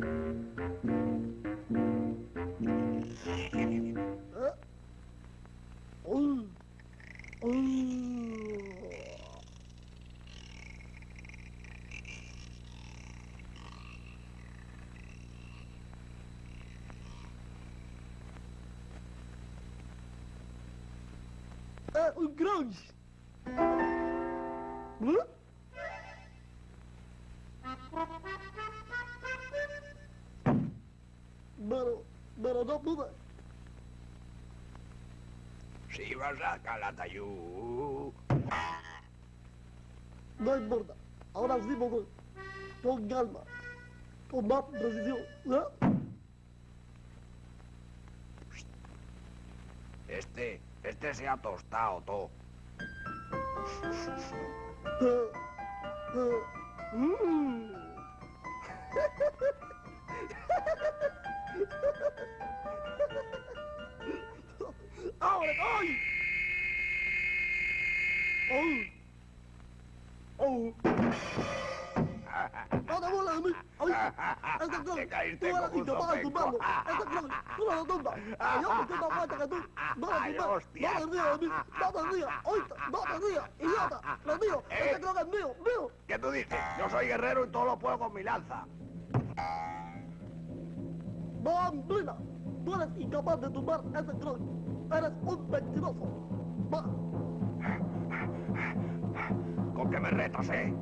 É, o grãos. Hum? Pero, pero no pude. Si vas a Calatayud. No importa. Ahora sí puedo. Con calma. Con más precisión. ¿eh? Este, este se ha tostado todo. Eh, eh, mm. ¡Oh! ¡No te burles de mí! ¡Ay! ¡Ese clon! ¡Tú eres incapaz de zopeco. tumbarlo! ¡Ese clon! ¡Tú no lo tumbas! ¡Que yo me siento más fuerte que tú! ¡No lo Ay, tumbas! ¡No te rías de mí! ¡No te rías! ¡Oíste! ¡No te rías! ¡Idiota! ¡Lo mío! ¿Eh? ¡Ese clon es mío! ¡Mío! ¿Qué tú dices? Yo soy guerrero y todo lo puedo con mi lanza. ¡No, Amblina! Tú eres incapaz de tumbar ese clon. Eres un mentiroso. Va. ¿Con qué me retas, eh?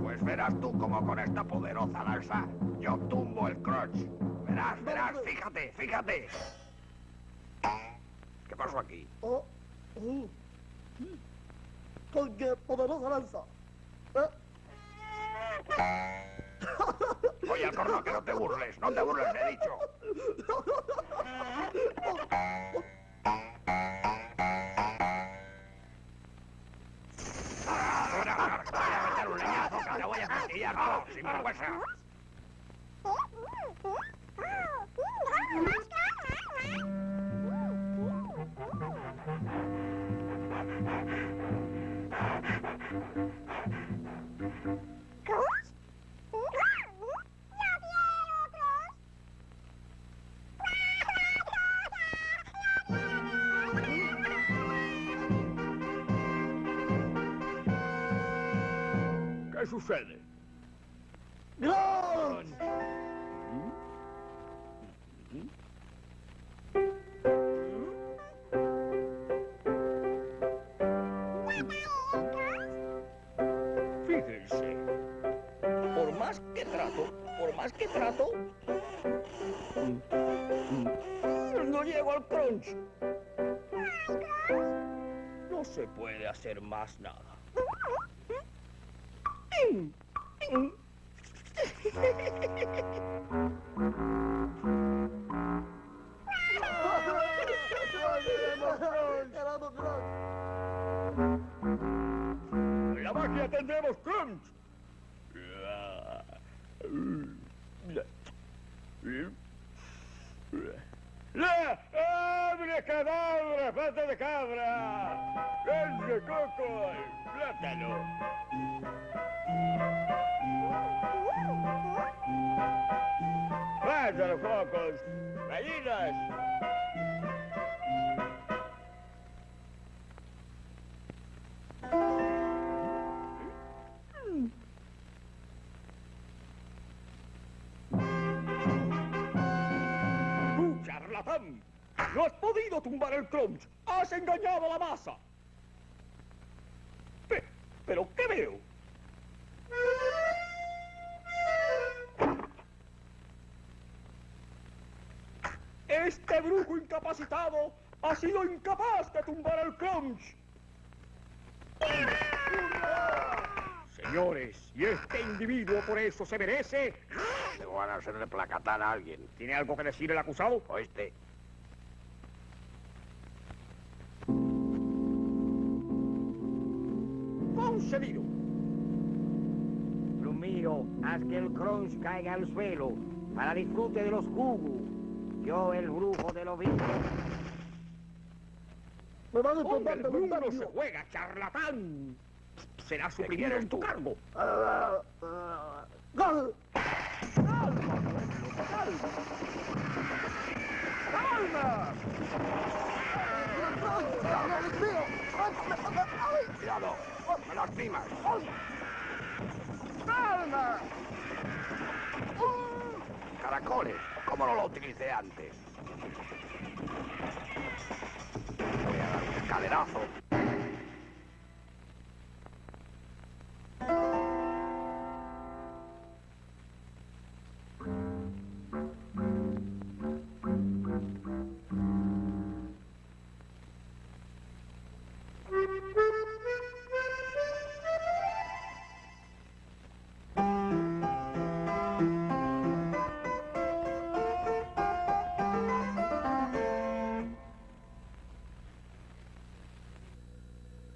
Pues verás tú como con esta poderosa lanza yo tumbo el crotch. Verás, verás, fíjate, fíjate. ¿Qué pasó aquí? Oh, oh. Con qué poderosa lanza. ¿Eh? Oye, Alcorno, que no te burles, no te burles, he dicho. que te voy a castillar todo, sin vergüenza. ¿Qué sucede? Fíjense, por más que trato, por más que trato, no llego al crunch. No se puede hacer más nada. La magia tendremos crunch. لا ابن كدابرة فتى الكابرة كنز كوكوي فتلو فتى الكوكوس مدينة charlatán! ¡No has podido tumbar el crunch! ¡Has engañado a la masa! Pe- ¿Pero qué veo? Este brujo incapacitado ha sido incapaz de tumbar el crunch. Señores, y este individuo por eso se merece. Tengo ganas de hacerle placatán a alguien. ¿Tiene algo que decir el acusado? Oíste. Concedido. Plumiro, haz que el crunch caiga al suelo para disfrute de los jugos. Yo, el brujo de los vinos. ¡Me van a tomar el de brujo no se juega, charlatán. Será suprimido en tu cargo. Ah, ah, ¡Gol! ¡Calma! ¡No, mío! ¡Ay! Cuidado, me lastimas. ¡Calma! Caracoles, ¿cómo no lo utilicé antes? Voy.